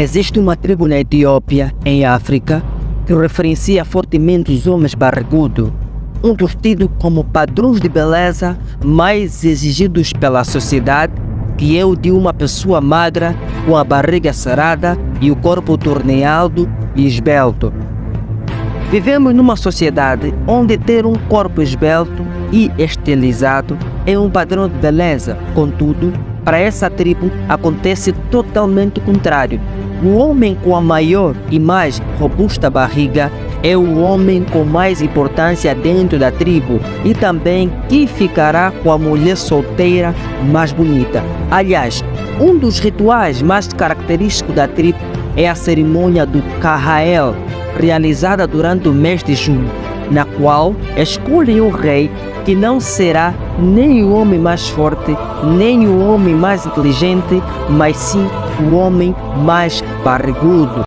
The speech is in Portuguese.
Existe uma tribo na Etiópia, em África, que referencia fortemente os homens barrigudos, um dos tidos como padrões de beleza mais exigidos pela sociedade, que é o de uma pessoa magra com a barriga sarada e o corpo torneado e esbelto. Vivemos numa sociedade onde ter um corpo esbelto e estilizado é um padrão de beleza, contudo, para essa tribo acontece totalmente o contrário. O homem com a maior e mais robusta barriga é o homem com mais importância dentro da tribo e também que ficará com a mulher solteira mais bonita. Aliás, um dos rituais mais característicos da tribo é a cerimônia do Kahael, realizada durante o mês de junho, na qual escolhem o rei que não será nem o homem mais forte, nem o homem mais inteligente, mas sim o homem mais barrigudo.